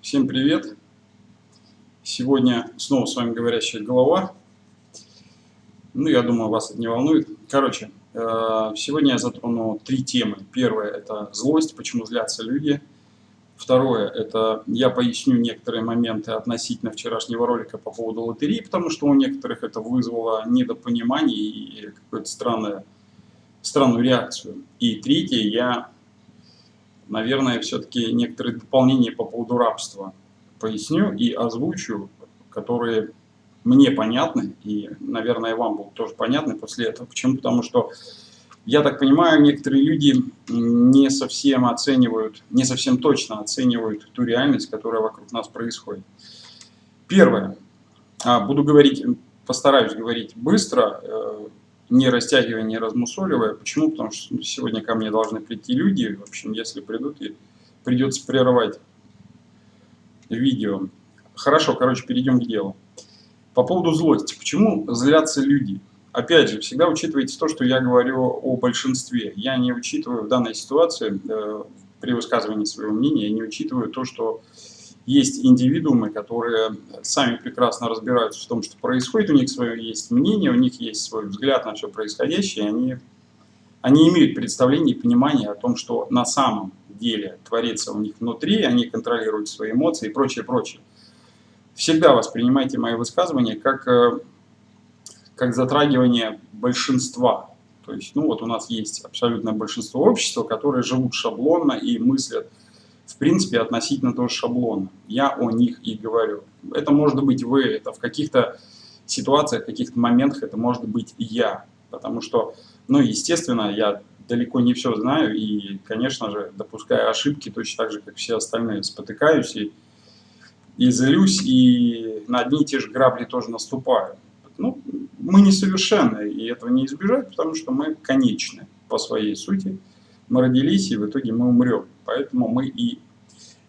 Всем привет! Сегодня снова с вами говорящая голова. Ну, я думаю, вас это не волнует. Короче, э, сегодня я затрону три темы. Первое – это злость, почему злятся люди. Второе – это я поясню некоторые моменты относительно вчерашнего ролика по поводу лотереи, потому что у некоторых это вызвало недопонимание и какую-то странную, странную реакцию. И третье – я наверное, все-таки некоторые дополнения по поводу рабства поясню и озвучу, которые мне понятны, и, наверное, вам будут тоже понятны после этого. Почему? Потому что, я так понимаю, некоторые люди не совсем оценивают, не совсем точно оценивают ту реальность, которая вокруг нас происходит. Первое. А, буду говорить, постараюсь говорить быстро, э, не растягивая, не размусоливая. Почему? Потому что сегодня ко мне должны прийти люди. В общем, если придут, и придется прерывать видео. Хорошо, короче, перейдем к делу. По поводу злости. Почему злятся люди? Опять же, всегда учитывайте то, что я говорю о большинстве. Я не учитываю в данной ситуации, э, при высказывании своего мнения, я не учитываю то, что есть индивидуумы, которые сами прекрасно разбираются в том, что происходит, у них свое есть мнение, у них есть свой взгляд на все происходящее, они, они имеют представление и понимание о том, что на самом деле творится у них внутри, они контролируют свои эмоции и прочее, прочее. Всегда воспринимайте мои высказывания как, э, как затрагивание большинства. То есть, ну вот у нас есть абсолютное большинство общества, которые живут шаблонно и мыслят в принципе, относительно того шаблона. Я о них и говорю. Это может быть вы, это в каких-то ситуациях, в каких-то моментах это может быть я. Потому что, ну, естественно, я далеко не все знаю и, конечно же, допуская ошибки точно так же, как все остальные, спотыкаюсь и, и злюсь, и на одни и те же грабли тоже наступаю. Ну, мы несовершенны, и этого не избежать, потому что мы конечны по своей сути. Мы родились, и в итоге мы умрем. Поэтому мы и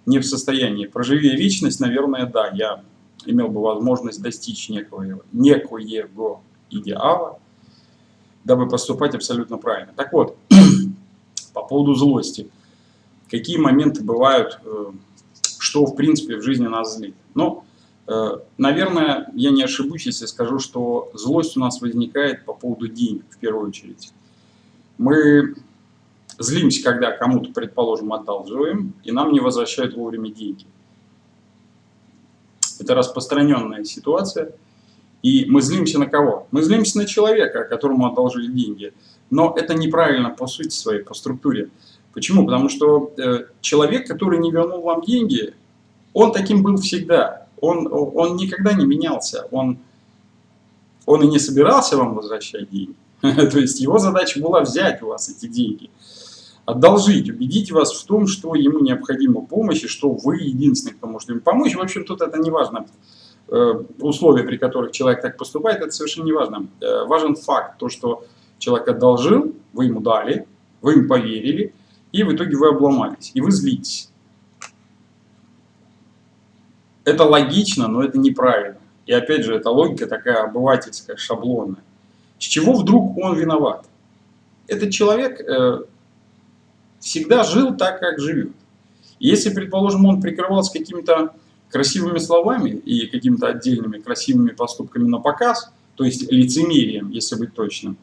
не в состоянии. Проживее вечность, наверное, да, я имел бы возможность достичь некого, некоего идеала, дабы поступать абсолютно правильно. Так вот, по поводу злости. Какие моменты бывают, э, что в принципе в жизни нас злит? Ну, э, наверное, я не ошибусь, если скажу, что злость у нас возникает по поводу денег в первую очередь. Мы Злимся, когда кому-то, предположим, одалживаем, и нам не возвращают вовремя деньги. Это распространенная ситуация. И мы злимся на кого? Мы злимся на человека, которому одолжили деньги. Но это неправильно по сути своей, по структуре. Почему? Потому что э, человек, который не вернул вам деньги, он таким был всегда. Он, он никогда не менялся. Он, он и не собирался вам возвращать деньги. То есть его задача была взять у вас эти деньги одолжить, убедить вас в том, что ему необходима помощь, и что вы единственный, кто может ему помочь. В общем, тут это не важно. Э, условия, при которых человек так поступает, это совершенно не важно. Э, важен факт, то, что человек одолжил, вы ему дали, вы ему поверили, и в итоге вы обломались, и вы злитесь. Это логично, но это неправильно. И опять же, эта логика такая обывательская, шаблонная. С чего вдруг он виноват? Этот человек э, всегда жил так, как живет. Если, предположим, он прикрывался какими-то красивыми словами и какими-то отдельными красивыми поступками на показ, то есть лицемерием, если быть точным,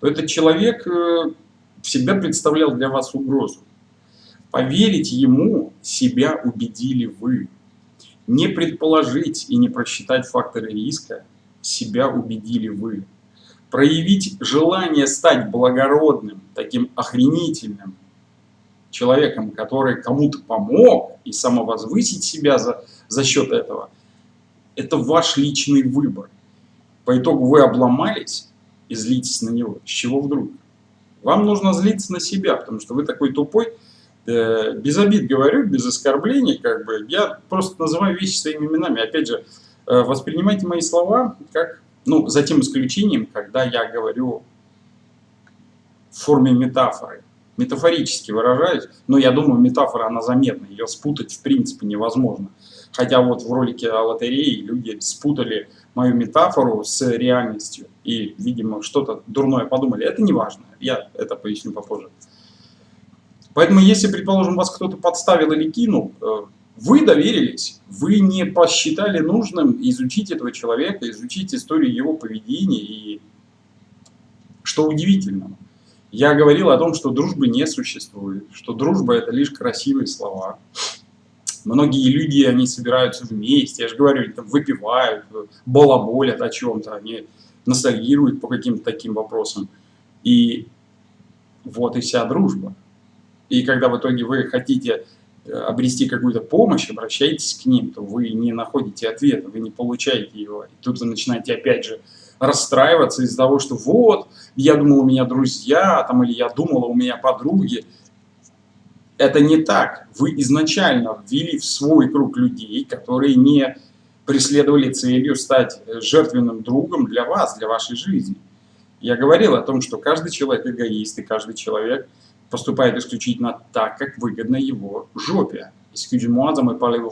то этот человек э, всегда представлял для вас угрозу. Поверить ему себя убедили вы. Не предположить и не просчитать факторы риска себя убедили вы. Проявить желание стать благородным, таким охренительным, человеком, который кому-то помог, и самовозвысить себя за, за счет этого, это ваш личный выбор. По итогу вы обломались и злитесь на него. С чего вдруг? Вам нужно злиться на себя, потому что вы такой тупой, э, без обид говорю, без оскорблений, как бы, я просто называю вещи своими именами. Опять же, э, воспринимайте мои слова как, ну, за тем исключением, когда я говорю в форме метафоры метафорически выражаюсь, но я думаю, метафора, она заметна, ее спутать в принципе невозможно. Хотя вот в ролике о лотерее люди спутали мою метафору с реальностью и, видимо, что-то дурное подумали. Это не важно, я это поясню попозже. Поэтому, если, предположим, вас кто-то подставил или кинул, э, Вы доверились, вы не посчитали нужным изучить этого человека, изучить историю его поведения и что удивительно, я говорил о том, что дружбы не существует, что дружба это лишь красивые слова. Многие люди, они собираются вместе, я же говорю, они там выпивают, балаболят о чем-то, они ностальгируют по каким-то таким вопросам. И вот и вся дружба. И когда в итоге вы хотите обрести какую-то помощь, обращайтесь к ним, то вы не находите ответа, вы не получаете его. И тут вы начинаете опять же расстраиваться из-за того, что вот, я думал, у меня друзья, там, или я думала, у меня подруги. Это не так. Вы изначально ввели в свой круг людей, которые не преследовали целью стать жертвенным другом для вас, для вашей жизни. Я говорил о том, что каждый человек эгоист, и каждый человек поступает исключительно так, как выгодно его жопе. Excuse-moi за мой parler.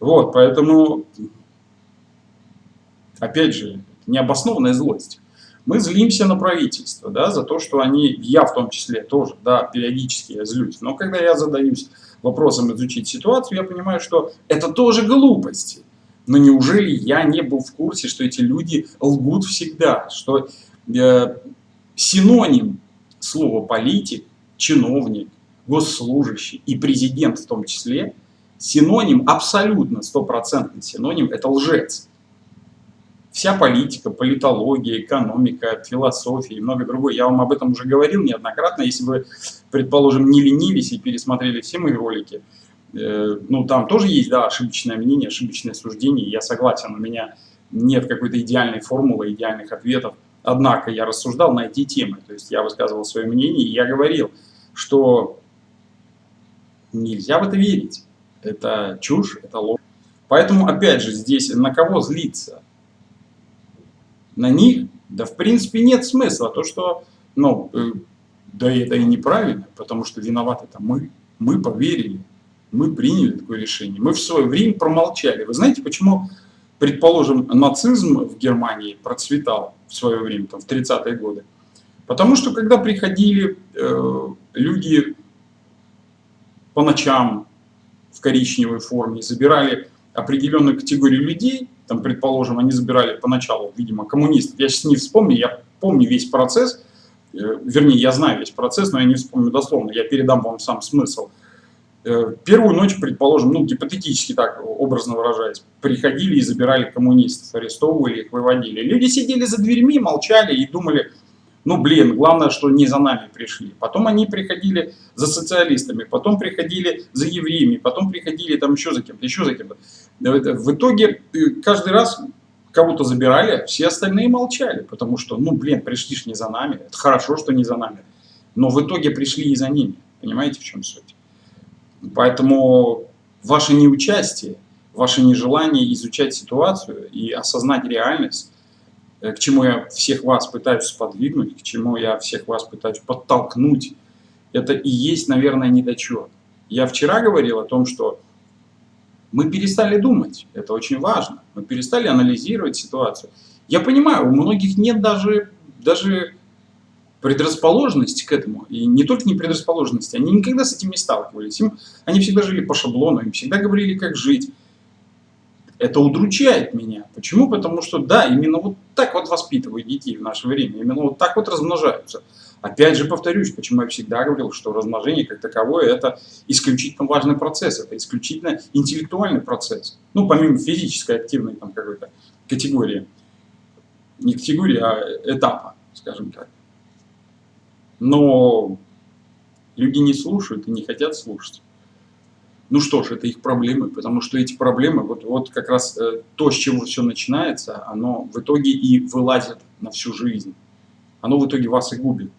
Вот, поэтому, опять же, необоснованная злость. Мы злимся на правительство, да, за то, что они, я в том числе тоже, да, периодически я злюсь. Но когда я задаюсь вопросом изучить ситуацию, я понимаю, что это тоже глупости. Но неужели я не был в курсе, что эти люди лгут всегда, что э, синоним слова политик, чиновник, госслужащий и президент в том числе, синоним, абсолютно стопроцентный синоним, это лжец. Вся политика, политология, экономика, философия и много другое. Я вам об этом уже говорил неоднократно. Если вы, предположим, не ленились и пересмотрели все мои ролики, э, ну, там тоже есть, да, ошибочное мнение, ошибочное суждение. Я согласен, у меня нет какой-то идеальной формулы, идеальных ответов. Однако я рассуждал на эти темы. То есть я высказывал свое мнение, и я говорил, что нельзя в это верить. Это чушь, это ложь. Поэтому, опять же, здесь на кого злиться? на них, да в принципе нет смысла. То, что, ну, э, да это и неправильно, потому что виноваты-то мы. Мы поверили, мы приняли такое решение. Мы в свое время промолчали. Вы знаете, почему, предположим, нацизм в Германии процветал в свое время, там, в 30-е годы? Потому что когда приходили э, люди по ночам в коричневой форме, забирали определенную категорию людей, там, предположим, они забирали поначалу, видимо, коммунистов. Я сейчас не вспомню, я помню весь процесс, э, вернее, я знаю весь процесс, но я не вспомню дословно, я передам вам сам смысл. Э, первую ночь, предположим, ну, гипотетически так, образно выражаясь, приходили и забирали коммунистов, арестовывали их, выводили. Люди сидели за дверьми, молчали и думали, ну, блин, главное, что не за нами пришли. Потом они приходили за социалистами, потом приходили за евреями, потом приходили там еще за кем-то, еще за кем-то. В итоге э, каждый раз кого-то забирали, все остальные молчали, потому что, ну, блин, пришли ж не за нами. Это хорошо, что не за нами. Но в итоге пришли и за ними. Понимаете, в чем суть? Поэтому ваше неучастие, ваше нежелание изучать ситуацию и осознать реальность, Э, к чему я всех вас пытаюсь сподвигнуть, к чему я всех вас пытаюсь подтолкнуть, это и есть, наверное, недочет. Я вчера говорил о том, что мы перестали думать, это очень важно, мы перестали анализировать ситуацию. Я понимаю, у многих нет даже, даже предрасположенности к этому, и не только не предрасположенности, они никогда с этим не сталкивались, им, они всегда жили по шаблону, им всегда говорили, как жить, это удручает меня. Почему? Потому что, да, именно вот так вот воспитывают детей в наше время, именно вот так вот размножаются. Опять же повторюсь, почему я всегда говорил, что размножение как таковое это исключительно важный процесс, это исключительно интеллектуальный процесс. Ну, помимо физической активной там какой-то категории. Не категории, а этапа, скажем так. Но люди не слушают и не хотят слушать. Ну что ж, это их проблемы, потому что эти проблемы, вот, вот как раз э, то, с чего все начинается, оно в итоге и вылазит на всю жизнь. Оно в итоге вас и губит.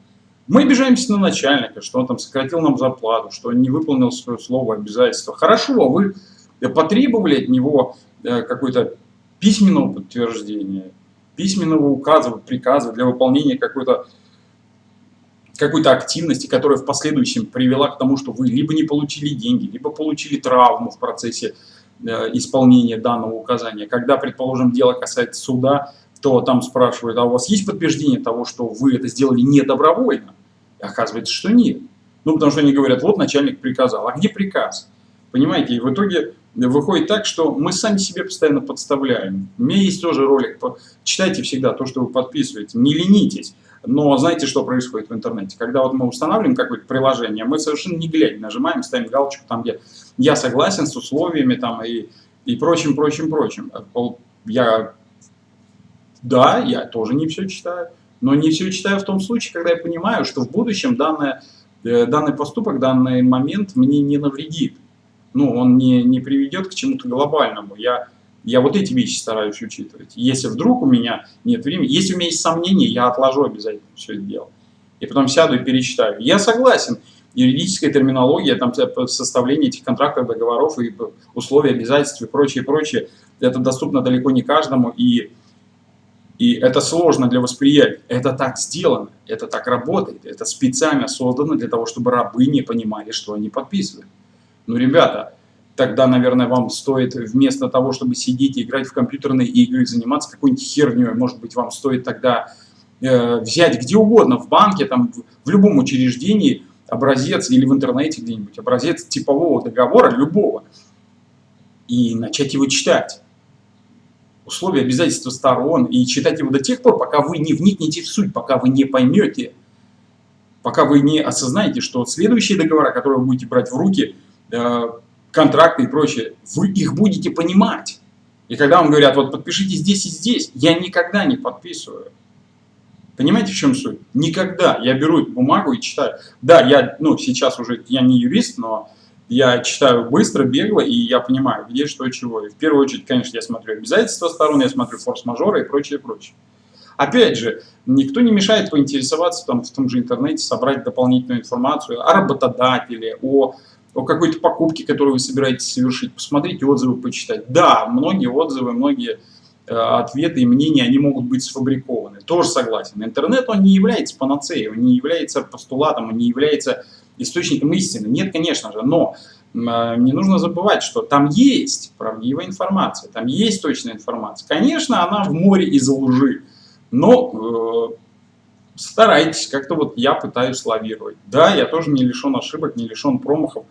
Мы обижаемся на начальника, что он там сократил нам зарплату, что он не выполнил свое слово, обязательство. Хорошо, вы потребовали от него э, какое-то письменного подтверждения, письменного указа, приказа для выполнения какой-то какой-то активности, которая в последующем привела к тому, что вы либо не получили деньги, либо получили травму в процессе э, исполнения данного указания. Когда, предположим, дело касается суда, то там спрашивают, а у вас есть подтверждение того, что вы это сделали не добровольно? И оказывается, что нет. Ну, потому что они говорят, вот начальник приказал. А где приказ? Понимаете, и в итоге выходит так, что мы сами себе постоянно подставляем. У меня есть тоже ролик, читайте всегда то, что вы подписываете, не ленитесь. Но знаете, что происходит в интернете? Когда вот мы устанавливаем какое-то приложение, мы совершенно не глядя нажимаем, ставим галочку там, где я согласен с условиями там и, и прочим, прочим, прочим. Я, да, я тоже не все читаю, но не все читаю в том случае, когда я понимаю, что в будущем данное, э, данный поступок, данный момент мне не навредит. Ну, он не, не приведет к чему-то глобальному. Я я вот эти вещи стараюсь учитывать. Если вдруг у меня нет времени, если у меня есть сомнения, я отложу обязательно все это дело. И потом сяду и перечитаю. Я согласен, юридическая терминология, там составление этих контрактов, договоров и условия, обязательств и прочее, прочее, это доступно далеко не каждому, и, и это сложно для восприятия. Это так сделано, это так работает, это специально создано для того, чтобы рабы не понимали, что они подписывают. Ну, ребята, тогда, наверное, вам стоит вместо того, чтобы сидеть и играть в компьютерные игры, заниматься какой-нибудь херней, может быть, вам стоит тогда э, взять где угодно, в банке, там, в, в любом учреждении, образец или в интернете где-нибудь, образец типового договора, любого, и начать его читать. Условия, обязательства сторон, и читать его до тех пор, пока вы не вникнете в суть, пока вы не поймете, пока вы не осознаете, что следующие договора, которые вы будете брать в руки, э, контракты и прочее, вы их будете понимать. И когда вам говорят, вот подпишите здесь и здесь, я никогда не подписываю. Понимаете, в чем суть? Никогда. Я беру бумагу и читаю. Да, я, ну, сейчас уже, я не юрист, но я читаю быстро, бегло, и я понимаю, где, что, чего. И в первую очередь, конечно, я смотрю обязательства сторон, я смотрю форс-мажоры и прочее, прочее. Опять же, никто не мешает поинтересоваться там, в том же интернете, собрать дополнительную информацию о работодателе, о о какой-то покупке, которую вы собираетесь совершить, посмотрите отзывы, почитать. Да, многие отзывы, многие э, ответы и мнения, они могут быть сфабрикованы. Тоже согласен. Интернет, он не является панацеей, он не является постулатом, он не является источником истины. Нет, конечно же, но э, не нужно забывать, что там есть правдивая информация, там есть точная информация. Конечно, она в море из лжи, но э, старайтесь, как-то вот я пытаюсь лавировать. Да, я тоже не лишен ошибок, не лишен промахов,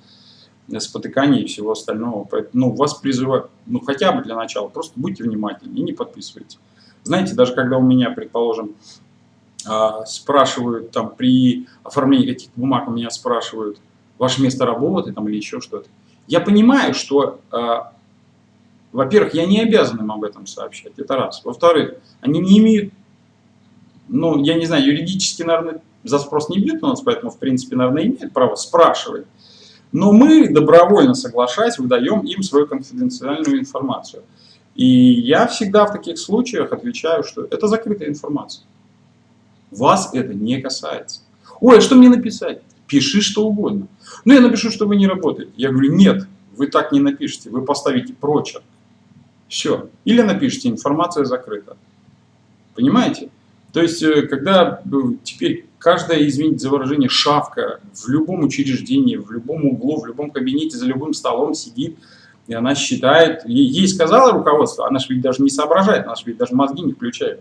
спотыканий и всего остального. Поэтому ну, вас призываю, ну хотя бы для начала, просто будьте внимательны и не подписывайте. Знаете, даже когда у меня, предположим, а, спрашивают, там, при оформлении каких-то бумаг у меня спрашивают, ваше место работы там, или еще что-то, я понимаю, что, а, во-первых, я не обязан им об этом сообщать, это раз. Во-вторых, они не имеют ну, я не знаю, юридически, наверное, за спрос не бьют у нас, поэтому, в принципе, наверное, имеют право спрашивать. Но мы, добровольно соглашаясь, выдаем им свою конфиденциальную информацию. И я всегда в таких случаях отвечаю, что это закрытая информация. Вас это не касается. Ой, а что мне написать? Пиши что угодно. Ну, я напишу, что вы не работаете. Я говорю, нет, вы так не напишите, вы поставите прочерк. Все. Или напишите, информация закрыта. Понимаете? То есть, э, когда э, теперь каждая, извините за выражение, шавка в любом учреждении, в любом углу, в любом кабинете, за любым столом сидит, и она считает, ей сказала руководство, она же ведь даже не соображает, она же ведь даже мозги не включает.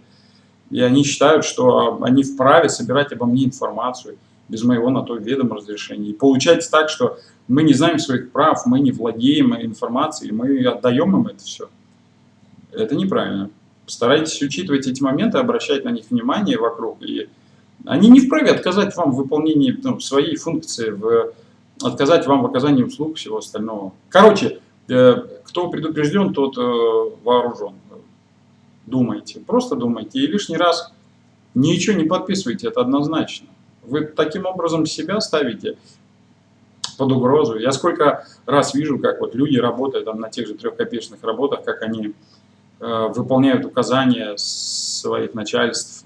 И они считают, что они вправе собирать обо мне информацию без моего на то ведома разрешения. И получается так, что мы не знаем своих прав, мы не владеем информацией, мы отдаем им это все. Это неправильно. Старайтесь учитывать эти моменты, обращать на них внимание вокруг. И они не вправе отказать вам в выполнении ну, своей функции, в, отказать вам в оказании услуг всего остального. Короче, э, кто предупрежден, тот э, вооружен. Думайте, просто думайте. И лишний раз ничего не подписывайте, это однозначно. Вы таким образом себя ставите под угрозу. Я сколько раз вижу, как вот люди работают там, на тех же трехкопеечных работах, как они выполняют указания своих начальств,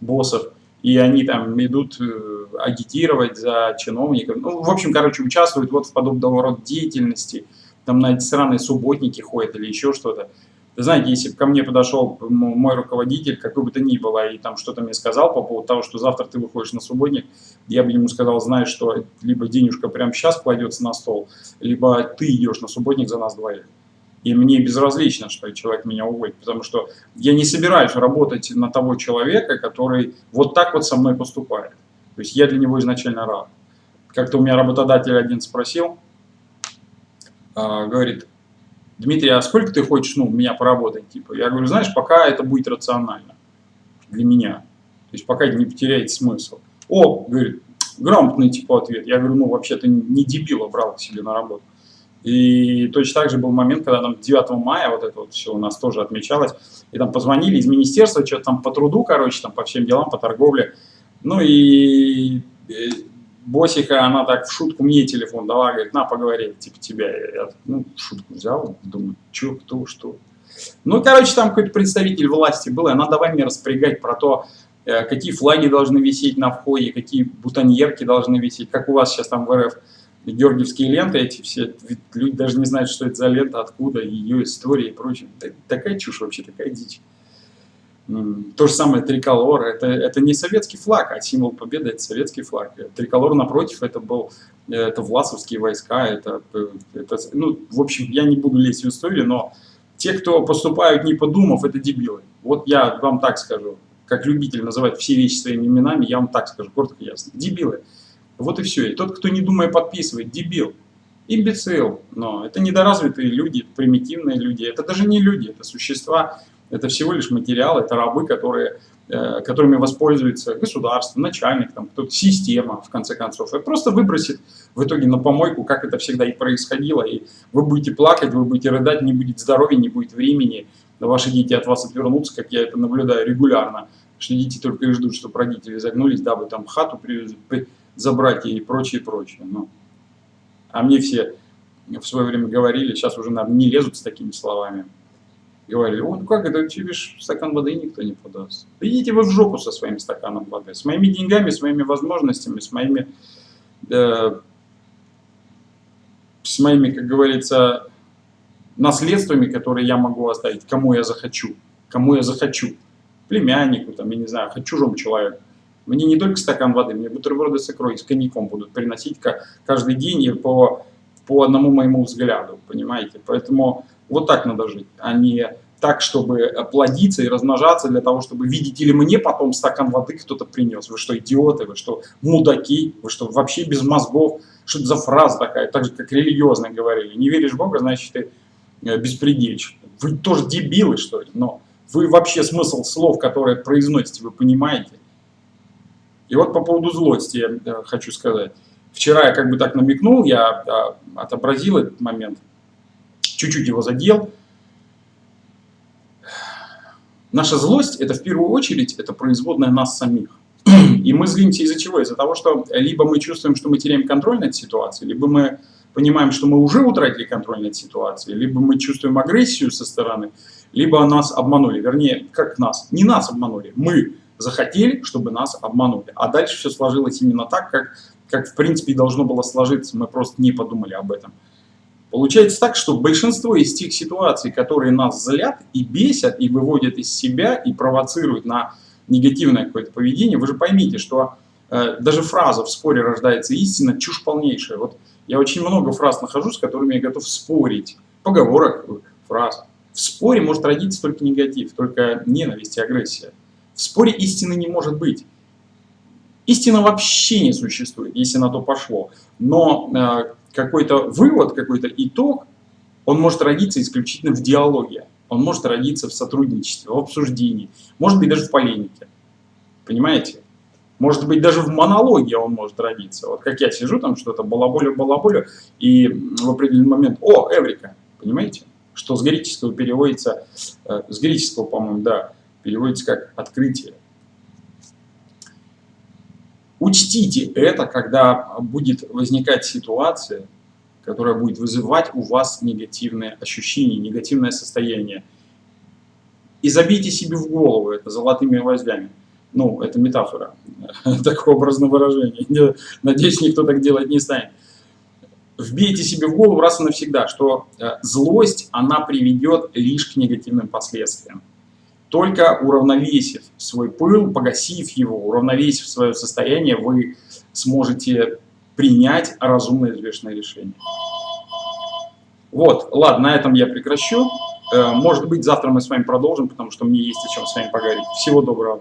боссов, и они там идут э, агитировать за чиновников. Ну, в общем, короче, участвуют вот в подобного рода деятельности. Там на эти странные субботники ходят или еще что-то. Знаете, если бы ко мне подошел мой руководитель, какой бы то ни было, и там что-то мне сказал по поводу того, что завтра ты выходишь на субботник, я бы ему сказал, знаешь, что либо денежка прямо сейчас кладется на стол, либо ты идешь на субботник за нас двоих. И мне безразлично, что человек меня уволит, потому что я не собираюсь работать на того человека, который вот так вот со мной поступает. То есть я для него изначально рад. Как-то у меня работодатель один спросил, э, говорит, Дмитрий, а сколько ты хочешь, ну, меня поработать, типа? Я говорю, знаешь, пока это будет рационально для меня. То есть пока не потеряет смысл. О, говорит, грамотный типа ответ. Я говорю, ну, вообще-то не дебила брал к себе на работу. И точно так же был момент, когда там 9 мая вот это вот все у нас тоже отмечалось, и там позвонили из министерства, что-то там по труду, короче, там по всем делам, по торговле. Ну и Босика, она так в шутку мне телефон дала, говорит, на, поговори, типа тебя. Я, ну, шутку взял, думаю, что, кто, что. Ну, короче, там какой-то представитель власти был, и она давай мне распрягать про то, э, какие флаги должны висеть на входе, какие бутоньерки должны висеть, как у вас сейчас там в РФ георгиевские ленты эти все, люди даже не знают, что это за лента, откуда, ее история и прочее. Такая чушь вообще, такая дичь. То же самое триколор, это, это не советский флаг, а символ победы это советский флаг. Триколор напротив, это был, это власовские войска, это, это, ну, в общем, я не буду лезть в историю, но те, кто поступают не подумав, это дебилы. Вот я вам так скажу, как любитель называть все вещи своими именами, я вам так скажу, коротко и ясно. Дебилы. Вот и все. И тот, кто не думая подписывает, дебил. Имбецил. Но это недоразвитые люди, примитивные люди. Это даже не люди, это существа, это всего лишь материал, это рабы, которые, э, которыми воспользуется государство, начальник, там, кто-то, система, в конце концов. И просто выбросит в итоге на помойку, как это всегда и происходило. И вы будете плакать, вы будете рыдать, не будет здоровья, не будет времени. Ваши дети от вас отвернутся, как я это наблюдаю регулярно. Что дети только и ждут, чтобы родители загнулись, дабы там хату привезли, забрать и прочее, прочее. Ну, а мне все в свое время говорили, сейчас уже, наверное, не лезут с такими словами говорили, вот как это, тебе стакан воды никто не подаст. идите вы в жопу со своим стаканом воды, с моими деньгами, с моими возможностями, с моими, э, с моими, как говорится, наследствами, которые я могу оставить, кому я захочу, кому я захочу, племяннику, там, я не знаю, хоть чужому человеку. Мне не только стакан воды, мне бутерброды с икрой, с коньяком будут приносить каждый день и по, по одному моему взгляду, понимаете? Поэтому вот так надо жить, а не так, чтобы плодиться и размножаться для того, чтобы, видите ли, мне потом стакан воды кто-то принес. Вы что, идиоты? Вы что, мудаки? Вы что, вообще без мозгов? Что это за фраза такая? Так же, как религиозно говорили. Не веришь в Бога, значит, ты э, беспредельщик. Вы тоже дебилы, что ли? Но вы вообще смысл слов, которые произносите, вы понимаете? И вот по поводу злости я э, хочу сказать. Вчера я как бы так намекнул, я э, отобразил этот момент – чуть-чуть его задел. Наша злость – это в первую очередь это производная нас самих. И мы злимся из-за чего? Из-за того, что либо мы чувствуем, что мы теряем контроль над ситуацией, либо мы понимаем, что мы уже утратили контроль над ситуацией, либо мы чувствуем агрессию со стороны, либо нас обманули. Вернее, как нас? Не нас обманули, мы захотели, чтобы нас обманули. А дальше все сложилось именно так, как, как в принципе и должно было сложиться. Мы просто не подумали об этом. Получается так, что большинство из тех ситуаций, которые нас злят и бесят, и выводят из себя, и провоцируют на негативное какое-то поведение, вы же поймите, что э, даже фраза «в споре рождается истина» чушь полнейшая. Вот я очень много фраз нахожу, с которыми я готов спорить. Поговорок, фраз. В споре может родиться только негатив, только ненависть и агрессия. В споре истины не может быть. Истина вообще не существует, если на то пошло. Но э, какой-то вывод, какой-то итог, он может родиться исключительно в диалоге. Он может родиться в сотрудничестве, в обсуждении, может быть даже в полемике. Понимаете? Может быть, даже в монологе он может родиться. Вот как я сижу там что-то, балаболю-балаболю, и в определенный момент, о, Эврика, понимаете? Что с греческого переводится, э, с греческого, по-моему, да, переводится как открытие. Учтите это, когда будет возникать ситуация, которая будет вызывать у вас негативные ощущения, негативное состояние. И забейте себе в голову это золотыми гвоздями. Ну, это метафора, такое образное выражение. Надеюсь, никто так делать не станет. Вбейте себе в голову раз и навсегда, что э, злость, она приведет лишь к негативным последствиям. Только уравновесив свой пыл, погасив его, уравновесив свое состояние, вы сможете принять разумное взвешенное решение. Вот, ладно, на этом я прекращу. Э, может быть, завтра мы с вами продолжим, потому что мне есть о чем с вами поговорить. Всего доброго.